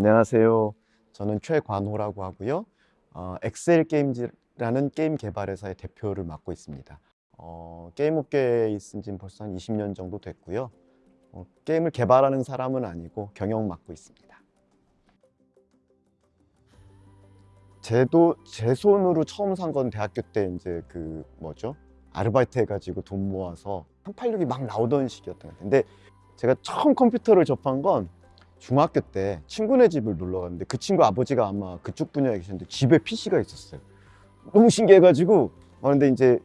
안녕하세요. 저는 최관호라고 하고요. 어, 엑셀 게임즈라는 게임 개발 회사의 대표를 맡고 있습니다. 어, 게임 업계에 있은 지 벌써 한 20년 정도 됐고요. 어, 게임을 개발하는 사람은 아니고 경영 맡고 있습니다. 제도 제 손으로 처음 산 건 대학교 때 이제 그 뭐죠? 아르바이트 해가지고 돈 모아서 386이 막 나오던 시기였던 것 같아요. 근데 제가 처음 컴퓨터를 접한 건 중학교 때 친구네 집을 놀러 갔는데 그 친구 아버지가 아마 그쪽 분야에 계셨는데 집에 PC가 있었어요. 너무 신기해가지고 어, 근데 이제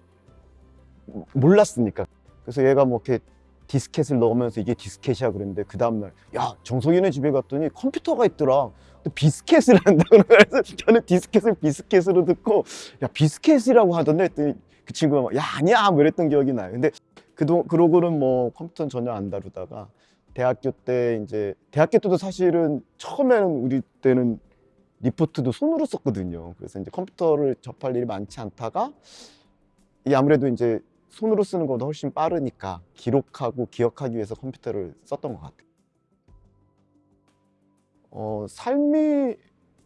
몰랐으니까. 그래서 얘가 뭐 이렇게 디스켓을 넣으면서 이게 디스켓이야 그랬는데 그 다음날 야 정석이네 집에 갔더니 컴퓨터가 있더라. 또 비스켓을 한다고 그래서 저는 디스켓을 비스켓으로 듣고 야 비스켓이라고 하던데? 했더니 그 친구가 막, 야 아니야! 뭐 이랬던 기억이 나요. 근데 그동 그러고는 뭐 컴퓨터는 전혀 안 다루다가 대학교 때 이제 대학교 때도 사실은 처음에는 우리 때는 리포트도 손으로 썼거든요 그래서 이제 컴퓨터를 접할 일이 많지 않다가 이 아무래도 이제 손으로 쓰는 것보다 훨씬 빠르니까 기록하고 기억하기 위해서 컴퓨터를 썼던 것 같아요. 어, 삶이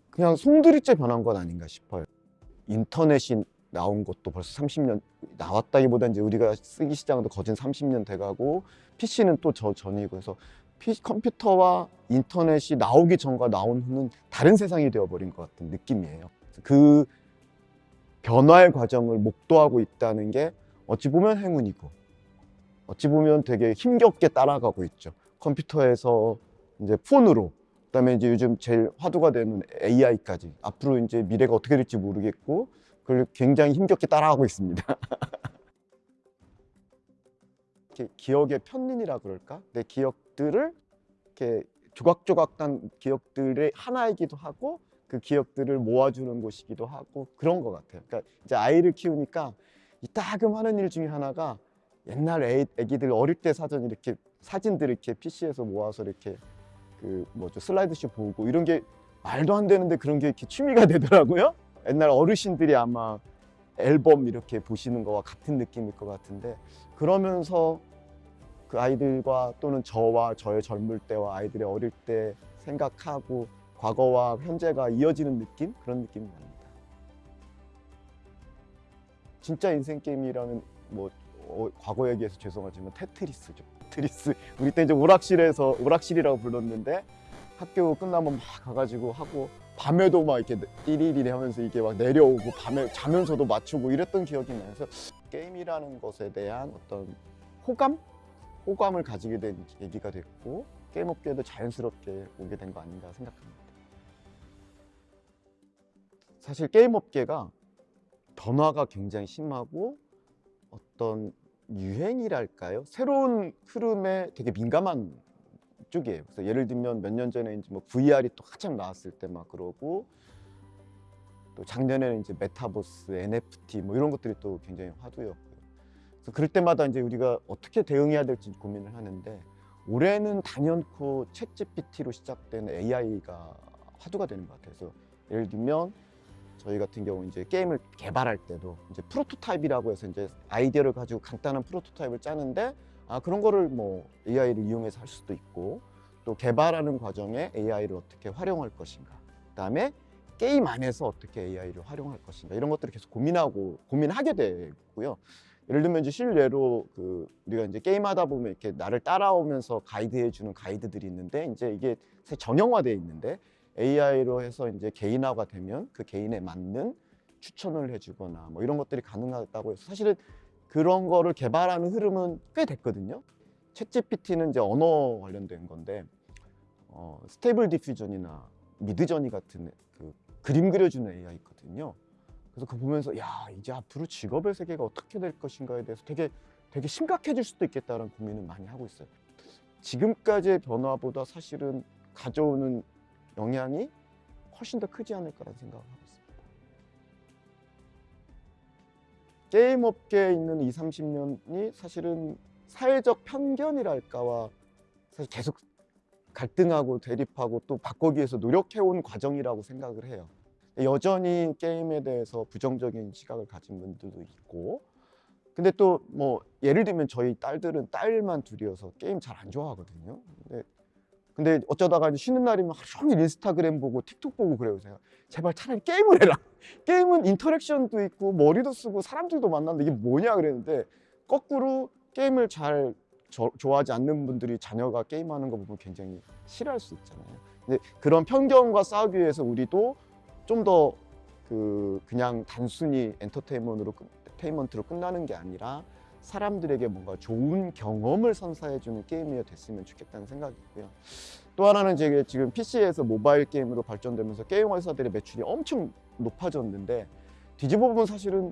그냥 송두리째 변한 건 아닌가 싶어요. 인터넷이 나온 것도 벌써 30년 나왔다기보다 이제 우리가 쓰기 시작도 거진 30년 돼가고 PC는 또 저 전이고 해서 PC, 컴퓨터와 인터넷이 나오기 전과 나온 후는 다른 세상이 되어버린 것 같은 느낌이에요. 그 변화의 과정을 목도하고 있다는 게 어찌 보면 행운이고 어찌 보면 되게 힘겹게 따라가고 있죠. 컴퓨터에서 이제 폰으로 그다음에 이제 요즘 제일 화두가 되는 AI까지 앞으로 이제 미래가 어떻게 될지 모르겠고 그걸 굉장히 힘겹게 따라가고 있습니다. 이렇게 기억의 편린이라 그럴까? 내 기억들을 이렇게 조각조각 난 기억들의 하나이기도 하고 그 기억들을 모아주는 곳이기도 하고 그런 것 같아요. 그러니까 이제 아이를 키우니까 이 따금 하는 일 중에 하나가 옛날 애, 애기들 어릴 때 사전 이렇게 사진들 이렇게 PC에서 모아서 이렇게 그 뭐죠 슬라이드쇼 보고 이런 게 말도 안 되는데 그런 게 이렇게 취미가 되더라고요. 옛날 어르신들이 아마 앨범 이렇게 보시는 거와 같은 느낌일 것 같은데 그러면서 그 아이들과 또는 저와 저의 젊을 때와 아이들의 어릴 때 생각하고 과거와 현재가 이어지는 느낌 그런 느낌이 납니다. 진짜 인생 게임이라면 뭐 어, 과거 얘기해서 죄송하지만 테트리스죠. 테트리스. 우리 때 이제 오락실에서 오락실이라고 불렀는데 학교 끝나면 막 가가지고 하고 밤에도 막 이렇게 띠리리리 하면서 이게 막 내려오고 밤에 자면서도 맞추고 이랬던 기억이 나요. 그래서 게임이라는 것에 대한 어떤 호감? 호감을 가지게 된 계기가 됐고 게임 업계에도 자연스럽게 오게 된 거 아닌가 생각합니다. 사실 게임 업계가 변화가 굉장히 심하고 어떤 유행이랄까요? 새로운 흐름에 되게 민감한 쪽이에요. 그래서 예를 들면 몇 년 전에 이제 뭐 VR이 또 한참 나왔을 때 막 그러고 또 작년에는 이제 메타버스, NFT 뭐 이런 것들이 또 굉장히 화두였고요. 그래서 그럴 때마다 이제 우리가 어떻게 대응해야 될지 고민을 하는데 올해는 단연코 챗 GPT로 시작된 AI가 화두가 되는 것 같아요. 그래서 예를 들면 저희 같은 경우 이제 게임을 개발할 때도 이제 프로토타입이라고 해서 이제 아이디어를 가지고 간단한 프로토타입을 짜는데 아 그런 거를 뭐 AI를 이용해서 할 수도 있고 또 개발하는 과정에 AI를 어떻게 활용할 것인가 그다음에 게임 안에서 어떻게 AI를 활용할 것인가 이런 것들을 계속 고민하고 고민하게 되고요. 예를 들면 이제 실례로 그 우리가 이제 게임하다 보면 이렇게 나를 따라오면서 가이드해 주는 가이드들이 있는데 이제 이게 정형화되어 있는데 AI로 해서 이제 개인화가 되면 그 개인에 맞는 추천을 해주거나 뭐 이런 것들이 가능하다고 해서 사실은 그런 거를 개발하는 흐름은 꽤 됐거든요. 챗 GPT는 이제 언어 관련된 건데 어, 스테이블 디퓨전이나 미드저니 같은 그 그림 그려주는 AI 있거든요. 그래서 그거 보면서 야 이제 앞으로 직업의 세계가 어떻게 될 것인가에 대해서 되게 되게 심각해질 수도 있겠다는 고민을 많이 하고 있어요. 지금까지의 변화보다 사실은 가져오는 영향이 훨씬 더 크지 않을까라는 생각을 하고 있습니다. 게임 업계에 있는 2, 30년이 사실은 사회적 편견이랄까와 사실 계속 갈등하고 대립하고 또 바꾸기 위해서 노력해온 과정이라고 생각을 해요. 여전히 게임에 대해서 부정적인 시각을 가진 분들도 있고 근데 또 뭐 예를 들면 저희 딸들은 딸만 둘이어서 게임 잘 안 좋아하거든요. 근데 근데 어쩌다가 쉬는 날이면 하루 종일 인스타그램 보고 틱톡 보고 그래요. 제가 제발 차라리 게임을 해라. 게임은 인터랙션도 있고 머리도 쓰고 사람들도 만나는데 이게 뭐냐 그랬는데 거꾸로 게임을 잘 저- 좋아하지 않는 분들이 자녀가 게임하는 거 보면 굉장히 싫어할 수 있잖아요. 근데 그런 편견과 싸우기 위해서 우리도 좀 더 그 그냥 단순히 엔터테인먼트로 끝나는 게 아니라 사람들에게 뭔가 좋은 경험을 선사해주는 게임이 됐으면 좋겠다는 생각이고요. 또 하나는 이제 지금 PC에서 모바일 게임으로 발전되면서 게임 회사들의 매출이 엄청 높아졌는데 뒤집어 보면 사실은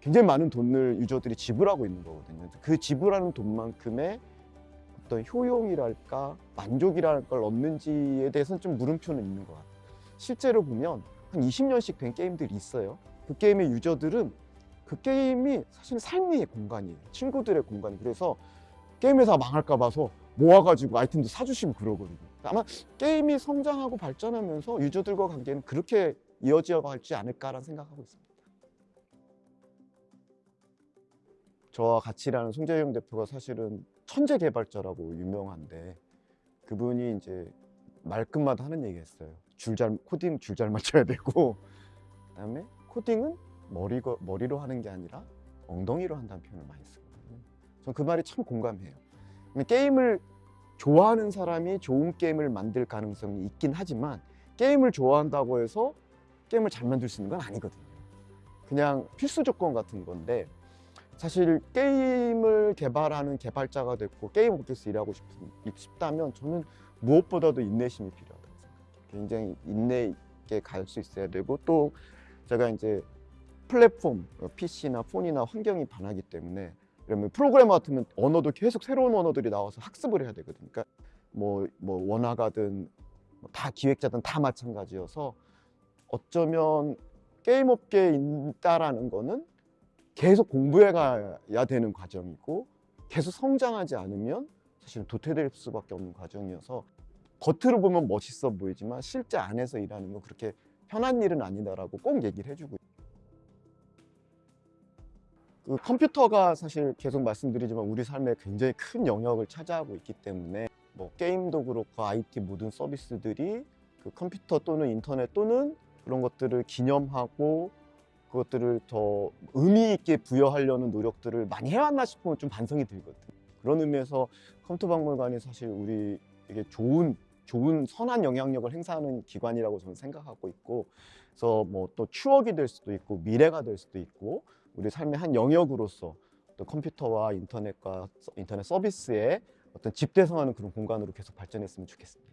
굉장히 많은 돈을 유저들이 지불하고 있는 거거든요. 그 지불하는 돈만큼의 어떤 효용이랄까 만족이랄 걸 얻는지에 대해서는 좀 물음표는 있는 것 같아요. 실제로 보면 한 20년씩 된 게임들이 있어요. 그 게임의 유저들은 그 게임이 사실 삶의 공간이에요. 친구들의 공간. 그래서 게임 회사 망할까 봐서 모아가지고 아이템도 사주시고 그러거든요. 아마 게임이 성장하고 발전하면서 유저들과 관계는 그렇게 이어져 갈지 않을까라는 생각하고 있습니다. 저와 같이 일하는 송재용 대표가 사실은 천재 개발자라고 유명한데 그분이 이제 말끝마다 하는 얘기 했어요. 줄 잘, 코딩 줄 잘 맞춰야 되고 그다음에 코딩은 머리가, 머리로 하는 게 아니라 엉덩이로 한다는 표현을 많이 쓰거든요. 전 그 말이 참 공감해요. 게임을 좋아하는 사람이 좋은 게임을 만들 가능성이 있긴 하지만 게임을 좋아한다고 해서 게임을 잘 만들 수 있는 건 아니거든요. 그냥 필수 조건 같은 건데 사실 게임을 개발하는 개발자가 됐고 게임 업계에서 일하고 싶, 싶다면 저는 무엇보다도 인내심이 필요하다고 생각해요. 굉장히 인내 있게 갈 수 있어야 되고 또 제가 이제 플랫폼, PC나 폰이나 환경이 변하기 때문에 그러면 프로그래머 같으면 언어도 계속 새로운 언어들이 나와서 학습을 해야 되거든요. 그러니까 뭐, 뭐 원화가든 뭐다 기획자든 다 마찬가지여서 어쩌면 게임 업계에 있다라는 거는 계속 공부해 가야 되는 과정이고 계속 성장하지 않으면 사실은 도태될 수밖에 없는 과정이어서 겉으로 보면 멋있어 보이지만 실제 안에서 일하는 건 그렇게 편한 일은 아니다라고 꼭 얘기를 해주고 그 컴퓨터가 사실 계속 말씀드리지만 우리 삶에 굉장히 큰 영역을 차지하고 있기 때문에 뭐 게임도 그렇고 IT 모든 서비스들이 그 컴퓨터 또는 인터넷 또는 그런 것들을 기념하고 그것들을 더 의미 있게 부여하려는 노력들을 많이 해왔나 싶으면 좀 반성이 들거든요. 그런 의미에서 컴퓨터 박물관이 사실 우리에게 좋은 좋은 선한 영향력을 행사하는 기관이라고 저는 생각하고 있고 그래서 뭐 또 추억이 될 수도 있고 미래가 될 수도 있고 우리 삶의 한 영역으로서 또 컴퓨터와 인터넷과 서- 인터넷 서비스의 어떤 집대성하는 그런 공간으로 계속 발전했으면 좋겠습니다.